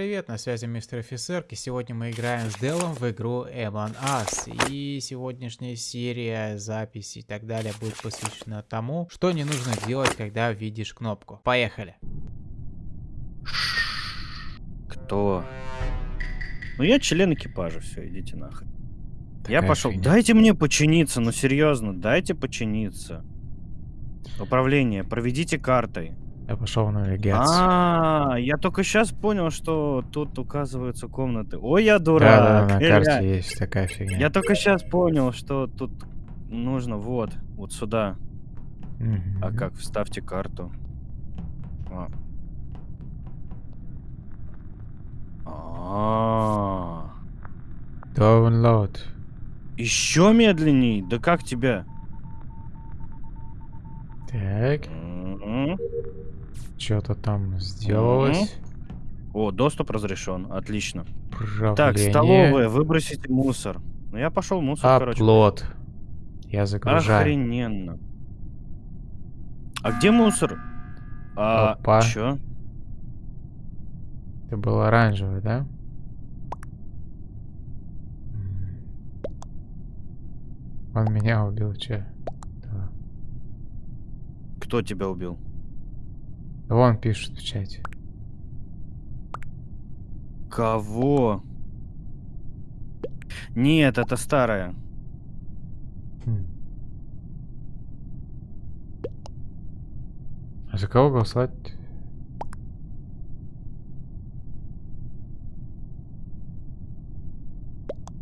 привет, на связи мистер офицер, и сегодня мы играем с Делом в игру Among Us. И сегодняшняя серия, запись и так далее будет посвящена тому, что не нужно делать, когда видишь кнопку. Поехали! Кто? Ну я член экипажа, все, идите нахрен. я Такая пошел. фигня. Дайте мне починиться, ну серьезно, дайте починиться. Управление, проведите картой. Я пошел навигацию. А, я только сейчас понял, что тут указываются комнаты. Ой, я Да, дурак. да, на Эля. карте есть такая фигня. Я только сейчас понял, что тут нужно вот, вот сюда. А как? Вставьте карту. А. А. Download. Еще медленней? Да как тебя? Так, М. что-то там сделалось. О, доступ разрешен. Отлично. Управление. Так, столовая, выбросите мусор. Ну я пошел мусор, короче. Аплод. Я загружаю. Охрененно. А где мусор? А, Опа. чё? Это был оранжевый, да? Он меня убил, че? Да. Кто тебя убил? Вон пишет в чате. Кого? Нет, это старая. Хм. А за кого голосовать?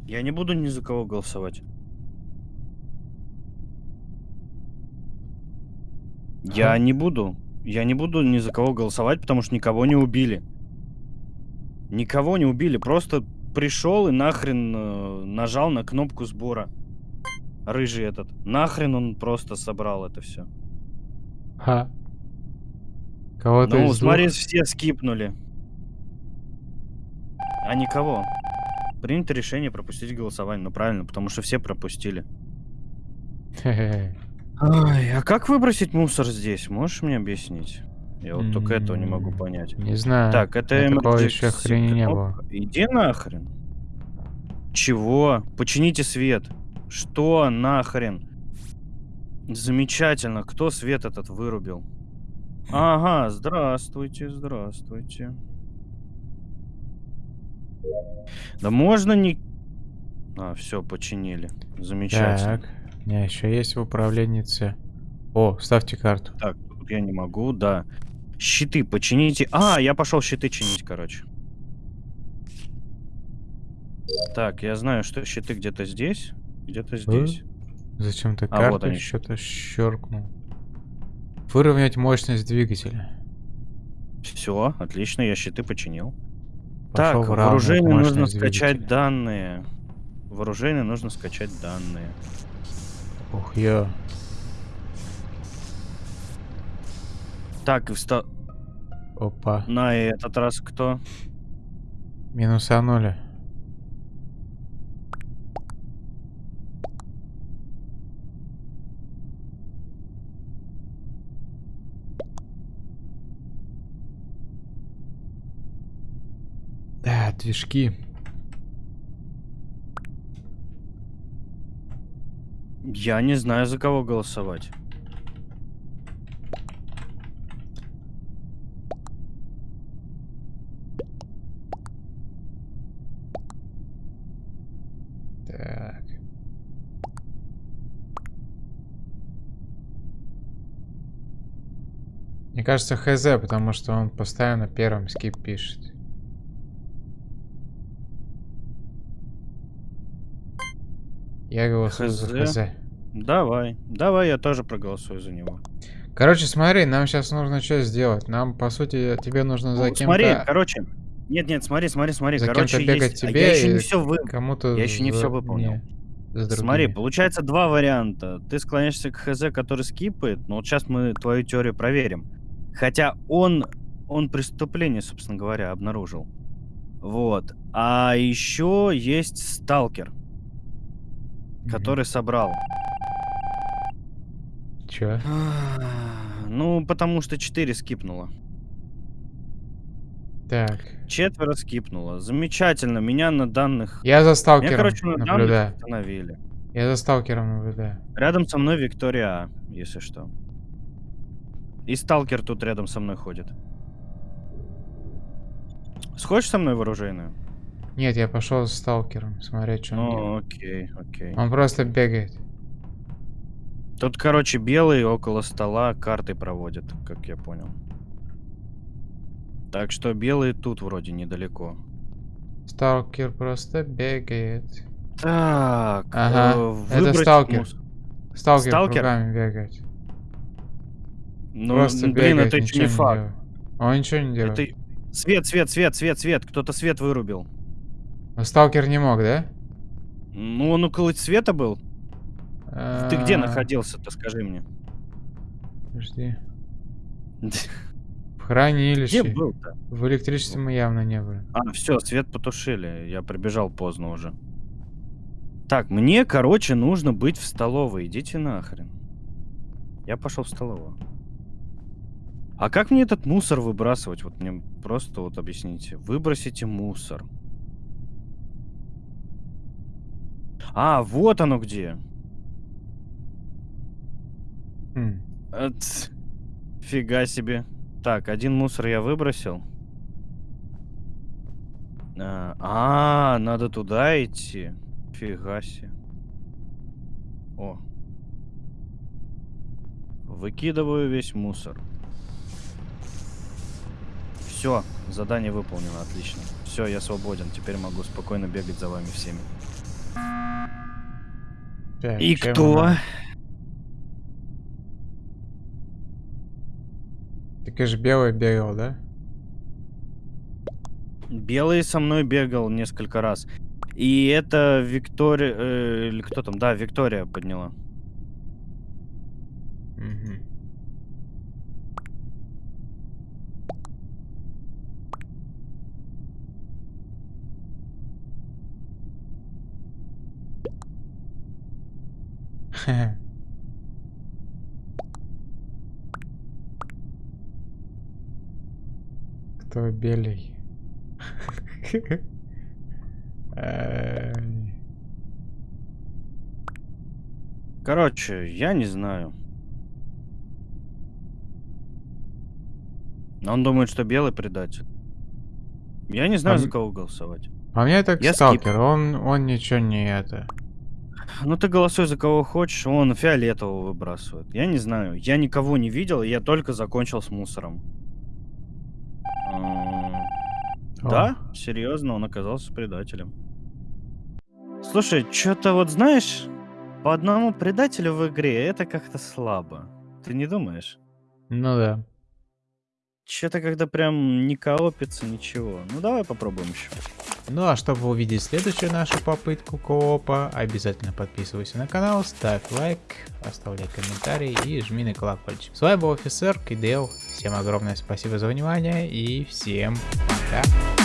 Я не буду ни за кого голосовать. Я не буду. Я не буду ни за кого голосовать, потому что никого не убили. Никого не убили. Просто пришел и нахрен э, нажал на кнопку сбора. Рыжий этот. Нахрен он просто собрал это все. Ха. Кого-то Ну, смотри, двух? все скипнули. А никого. Принято решение пропустить голосование. Ну правильно, потому что все пропустили. Хе-хе. Ай, а как выбросить мусор здесь? Можешь мне объяснить? Я вот только этого не могу понять. Не знаю. Так, это emergency еще хрени не было. кнопка. Иди нахрен. Чего? Почините свет. Что нахрен? Замечательно. Кто свет этот вырубил? Ага, здравствуйте, здравствуйте. Да можно не... А, все, починили. Замечательно. Так, меня еще есть в управленнице. О, ставьте карту. Так, тут я не могу, да. Щиты почините. А, я пошел щиты чинить, короче. Так, я знаю, что щиты где-то здесь. Где-то здесь. Зачем ты А, вот карту они. что-то щелкнул? Выровнять мощность двигателя. Все, отлично, я щиты починил. Пошел так, вооружение нужно скачать двигателя. данные. Вооружение нужно скачать данные. Ё. Так, и вста- Опа. на этот раз кто? Минусанули. Да, движки. Я не знаю, за кого голосовать. Так. Мне кажется, ХЗ, потому что он постоянно первым скип пишет. Я голосую за ХЗ? Давай, давай, я тоже проголосую за него. Короче, смотри, нам сейчас нужно что сделать? Нам, по сути, тебе нужно за кем-то... Смотри, короче. Нет, нет, смотри, смотри, смотри. за короче, кем-то бегать есть... а тебе я еще не все вы... Кому-то... Я еще не за- всё выполнил. не, за Смотри, получается два варианта. Ты склоняешься к ХЗ, который скипает, но вот сейчас мы твою теорию проверим. Хотя он, он преступление, собственно говоря, обнаружил. Вот. А еще есть сталкер, который собрал. Чё? Ну, потому что 4 скипнуло. Так. Четверо скипнуло. Замечательно. Меня на данных... Я за Меня, сталкером короче, на данных наблюдаю. остановили. Я за сталкером наблюдаю. Рядом со мной Виктория А, если что. И сталкер тут рядом со мной ходит. Сходишь со мной в оружейную? Нет, я пошел с сталкером смотреть, что он Ну, делает. окей, окей. Он просто бегает. Тут, короче, белый около стола карты проводит, как я понял. Так что белый тут вроде недалеко. Сталкер просто бегает. Так, Ага, э, это сталкер. мус- Сталкер, Сталкер? кругами бегает. Ну, просто блин, бегает, это еще не факт. делает. Он ничего не делает. Это... Свет, свет, свет, свет, свет. Кто-то свет вырубил. Но сталкер не мог, да? Ну, он около света был. Ты где А, находился-то, скажи мне? Подожди. В хранилище. Где был-то? В электричестве мы явно не были. А, все, свет потушили. Я прибежал поздно уже. Так, мне, короче, нужно быть в столовой. Идите нахрен. Я пошел в столовую. А как мне этот мусор выбрасывать? Вот мне просто вот объясните. Выбросите мусор. А, вот оно где. Хм. А. Фига себе. Так, один мусор я выбросил. А, а, надо туда идти. Фига себе. О. Выкидываю весь мусор. Все, задание выполнено, отлично. Все, я свободен. Теперь могу спокойно бегать за вами всеми. Так, И кто? она? И же белый бегал, да? Белый со мной бегал несколько раз. И это Виктория... э, или кто там? Да, Виктория подняла. Мгм. Кто белый? Короче, я не знаю. Он думает, что белый предатель. Я не знаю, за Он- кого голосовать. По мне так Я сталкер, он, он ничего не это. Ну ты голосуй за кого хочешь, он фиолетового выбрасывает. Я не знаю, я никого не видел, я только закончил с мусором. О. Да, серьезно, он оказался предателем. Слушай, что-то вот знаешь, по одному предателю в игре это как-то слабо. Ты не думаешь? Ну да. Что-то когда прям не коопится, ничего. Ну давай попробуем еще. Ну а чтобы увидеть следующую нашу попытку коопа, обязательно подписывайся на канал, ставь лайк, оставляй комментарий и жми на колокольчик. С вами был офицер Кидел. Всем огромное спасибо за внимание и всем пока. Yeah.